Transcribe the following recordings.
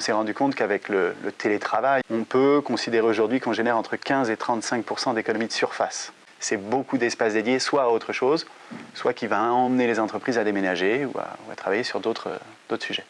on s'est rendu compte qu'avec le, télétravail, on peut considérer aujourd'hui qu'on génère entre 15 et 35% d'économies de surface. C'est beaucoup d'espace dédié soit à autre chose, soit qui va emmener les entreprises à déménager ou à travailler sur d'autres sujets.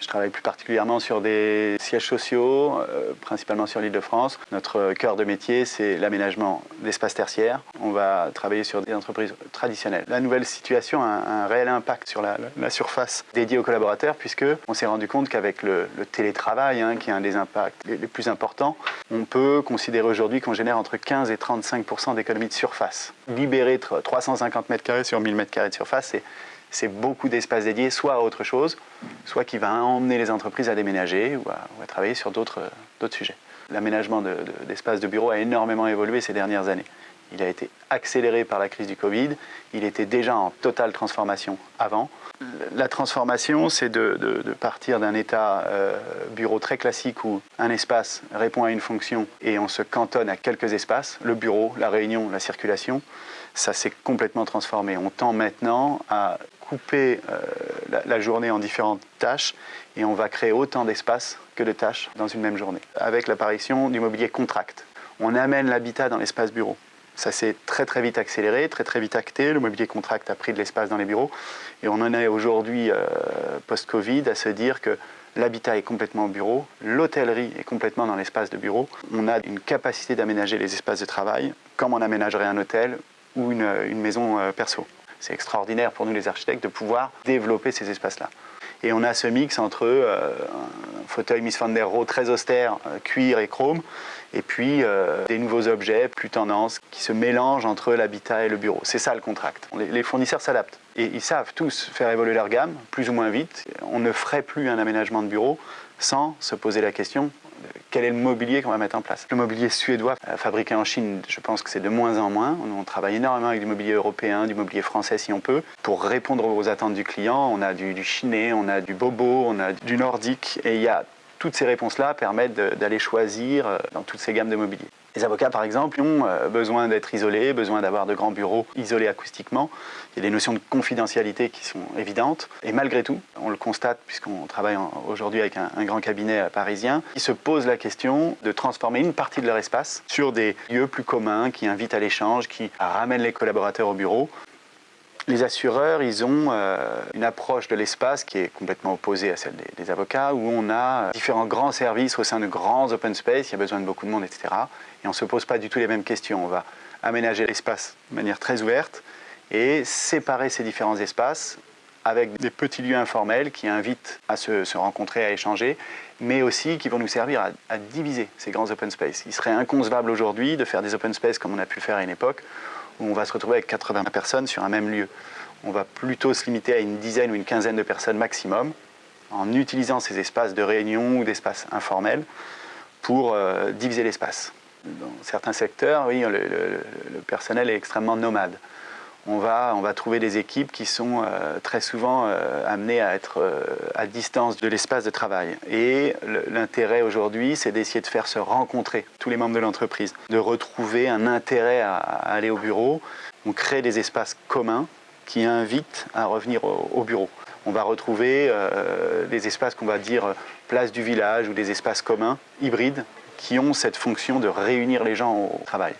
Je travaille plus particulièrement sur des sièges sociaux, euh, principalement sur l'île de France. Notre cœur de métier, c'est l'aménagement d'espaces tertiaires. On va travailler sur des entreprises traditionnelles. La nouvelle situation a un, réel impact sur la, surface dédiée aux collaborateurs, puisque on s'est rendu compte qu'avec le, télétravail, hein, qui est un des impacts les, plus importants, on peut considérer aujourd'hui qu'on génère entre 15 et 35% d'économies de surface. Libérer 350 mètres carrés sur 1000 mètres carrés de surface, c'est c'est beaucoup d'espace dédié soit à autre chose, soit qui va emmener les entreprises à déménager ou à, travailler sur d'autres sujets. L'aménagement d'espaces de, de, bureaux a énormément évolué ces dernières années. Il a été accéléré par la crise du Covid, il était déjà en totale transformation avant. La transformation, c'est de, partir d'un état euh, bureau très classique où un espace répond à une fonction et on se cantonne à quelques espaces, le bureau, la réunion, la circulation, ça s'est complètement transformé. On tend maintenant à couper euh, la, journée en différentes tâches et on va créer autant d'espace que de tâches dans une même journée. Avec l'apparition du mobilier contract, on amène l'habitat dans l'espace bureau. Ça s'est très très vite accéléré, très très vite acté. Le mobilier contract a pris de l'espace dans les bureaux et on en est aujourd'hui, euh, post-Covid, à se dire que l'habitat est complètement au bureau, l'hôtellerie est complètement dans l'espace de bureau. On a une capacité d'aménager les espaces de travail comme on aménagerait un hôtel ou une, une maison euh, perso. C'est extraordinaire pour nous les architectes de pouvoir développer ces espaces-là. Et on a ce mix entre euh, un fauteuil Miss Van der Rohe très austère, euh, cuir et chrome, et puis euh, des nouveaux objets plus tendance qui se mélangent entre l'habitat et le bureau. C'est ça le contract. Les, les fournisseurs s'adaptent et ils savent tous faire évoluer leur gamme plus ou moins vite. On ne ferait plus un aménagement de bureau sans se poser la question quel est le mobilier qu'on va mettre en place? Le mobilier suédois euh, fabriqué en Chine, je pense que c'est de moins en moins. On travaille énormément avec du mobilier européen, du mobilier français si on peut. Pour répondre aux attentes du client, on a du, chiné, on a du bobo, on a du nordique et il y a toutes ces réponses-là permettent d'aller choisir euh, dans toutes ces gammes de mobilier. Les avocats, par exemple, ont euh, besoin d'être isolés, besoin d'avoir de grands bureaux isolés acoustiquement. Il y a des notions de confidentialité qui sont évidentes. Et malgré tout, on le constate puisqu'on travaille aujourd'hui avec un, grand cabinet parisien, ils se posent la question de transformer une partie de leur espace sur des lieux plus communs qui invitent à l'échange, qui ramènent les collaborateurs au bureau. Les assureurs, ils ont euh, une approche de l'espace qui est complètement opposée à celle des, avocats, où on a différents grands services au sein de grands open space, il y a besoin de beaucoup de monde, etc. Et on ne se pose pas du tout les mêmes questions. On va aménager l'espace de manière très ouverte et séparer ces différents espaces avec des petits lieux informels qui invitent à se, rencontrer, à échanger, mais aussi qui vont nous servir à, diviser ces grands open space. Il serait inconcevable aujourd'hui de faire des open space comme on a pu faire à une époque, où on va se retrouver avec 80 personnes sur un même lieu. On va plutôt se limiter à une dizaine ou une quinzaine de personnes maximum, en utilisant ces espaces de réunion ou d'espaces informels pour euh, diviser l'espace. Dans certains secteurs, oui, le, personnel est extrêmement nomade. On va, trouver des équipes qui sont euh, très souvent euh, amenées à être euh, à distance de l'espace de travail. Et l'intérêt aujourd'hui, c'est d'essayer de faire se rencontrer tous les membres de l'entreprise, de retrouver un intérêt à, aller au bureau. On crée des espaces communs qui invitent à revenir au, au bureau. On va retrouver des espaces qu'on va dire place du village ou des espaces communs, hybrides, qui ont cette fonction de réunir les gens au travail.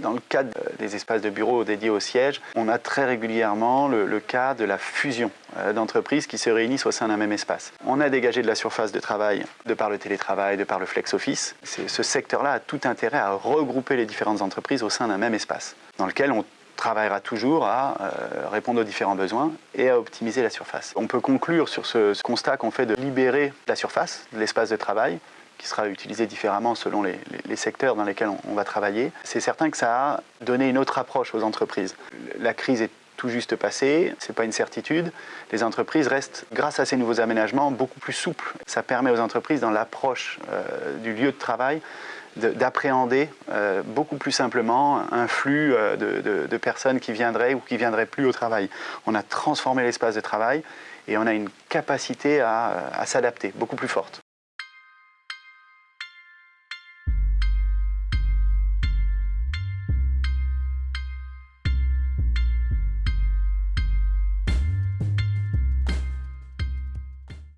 Dans le cadre des espaces de bureaux dédiés au siège, on a très régulièrement le, cas de la fusion euh, d'entreprises qui se réunissent au sein d'un même espace. On a dégagé de la surface de travail de par le télétravail, de par le flex office. Ce secteur-là a tout intérêt à regrouper les différentes entreprises au sein d'un même espace, dans lequel on travaillera toujours à euh, répondre aux différents besoins et à optimiser la surface. On peut conclure sur ce, constat qu'on fait de libérer la surface, l'espace de travail, qui sera utilisé différemment selon les, secteurs dans lesquels on, va travailler. C'est certain que ça a donné une autre approche aux entreprises. La crise est tout juste passée, ce n'est pas une certitude. Les entreprises restent, grâce à ces nouveaux aménagements, beaucoup plus souples. Ça permet aux entreprises, dans l'approche euh, du lieu de travail, d'appréhender euh, beaucoup plus simplement un flux euh, de, personnes qui viendraient ou qui viendraient plus au travail. On a transformé l'espace de travail et on a une capacité à s'adapter beaucoup plus forte.